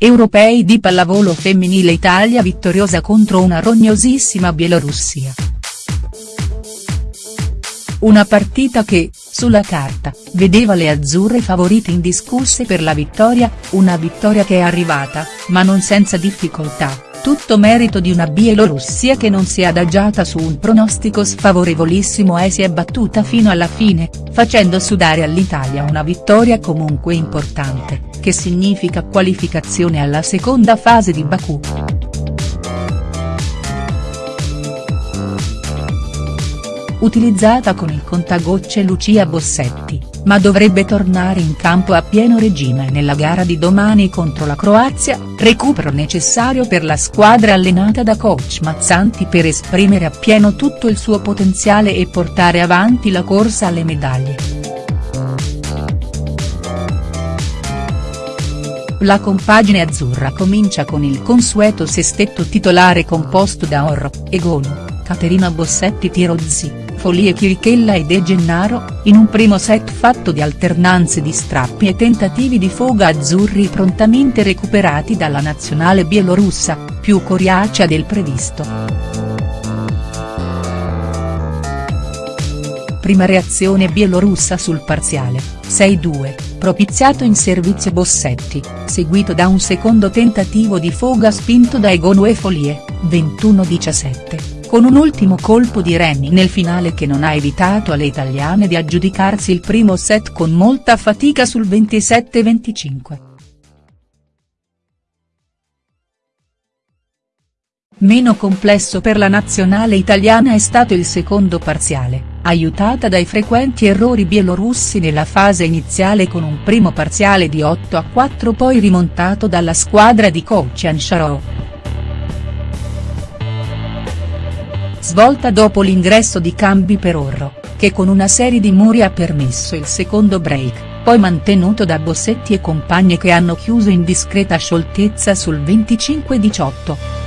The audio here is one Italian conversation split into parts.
Europei di pallavolo femminile Italia vittoriosa contro una rognosissima Bielorussia. Una partita che, sulla carta, vedeva le azzurre favorite indiscusse per la vittoria, una vittoria che è arrivata, ma non senza difficoltà, tutto merito di una Bielorussia che non si è adagiata su un pronostico sfavorevolissimo e si è battuta fino alla fine, facendo sudare all'Italia una vittoria comunque importante, che significa qualificazione alla seconda fase di Baku. Utilizzata con il contagocce Lucia Bossetti, ma dovrebbe tornare in campo a pieno regime nella gara di domani contro la Croazia, recupero necessario per la squadra allenata da coach Mazzanti per esprimere appieno tutto il suo potenziale e portare avanti la corsa alle medaglie. La compagine azzurra comincia con il consueto sestetto titolare composto da Orro, Egonu, Caterina Bossetti Tirozzi, Folie Chirichella e De Gennaro, in un primo set fatto di alternanze di strappi e tentativi di foga azzurri prontamente recuperati dalla nazionale bielorussa, più coriacea del previsto. Prima reazione bielorussa sul parziale, 6-2, propiziato in servizio Bossetti, seguito da un secondo tentativo di foga spinto da e Folie, 21-17 con un ultimo colpo di Rennie nel finale che non ha evitato alle italiane di aggiudicarsi il primo set con molta fatica sul 27-25. Meno complesso per la nazionale italiana è stato il secondo parziale, aiutata dai frequenti errori bielorussi nella fase iniziale con un primo parziale di 8-4 poi rimontato dalla squadra di coach Ansharov. svolta dopo l'ingresso di Cambi per Orro, che con una serie di muri ha permesso il secondo break, poi mantenuto da Bossetti e compagne che hanno chiuso in discreta scioltezza sul 25-18.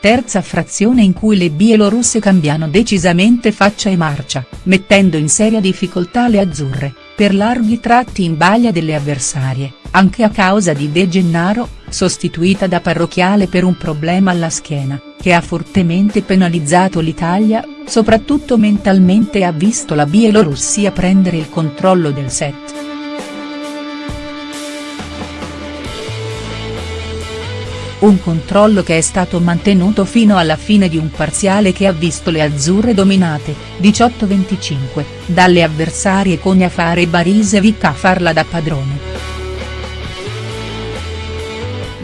Terza frazione in cui le bielorusse cambiano decisamente faccia e marcia, mettendo in seria difficoltà le azzurre, per larghi tratti in baglia delle avversarie, anche a causa di De Gennaro, sostituita da Parrocchiale per un problema alla schiena, che ha fortemente penalizzato l'Italia, soprattutto mentalmente ha visto la Bielorussia prendere il controllo del set. Un controllo che è stato mantenuto fino alla fine di un parziale che ha visto le azzurre dominate, 18-25, dalle avversarie Coniafare e Barisevic a farla da padrone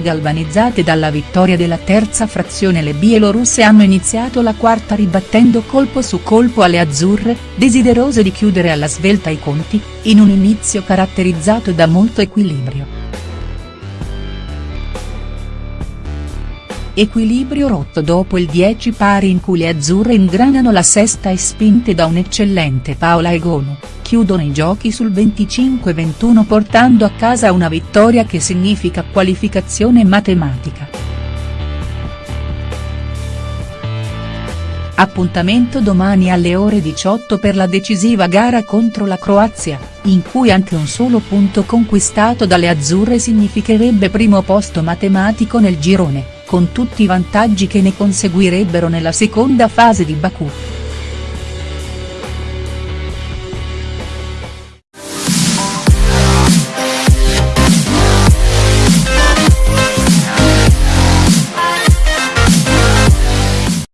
galvanizzate dalla vittoria della terza frazione le bielorusse hanno iniziato la quarta ribattendo colpo su colpo alle azzurre, desiderose di chiudere alla svelta i conti, in un inizio caratterizzato da molto equilibrio. Equilibrio rotto dopo il 10 pari in cui le azzurre ingranano la sesta e spinte da un eccellente Paola Egonu, chiudono i giochi sul 25-21 portando a casa una vittoria che significa qualificazione matematica. Appuntamento domani alle ore 18 per la decisiva gara contro la Croazia, in cui anche un solo punto conquistato dalle azzurre significherebbe primo posto matematico nel girone con tutti i vantaggi che ne conseguirebbero nella seconda fase di Baku.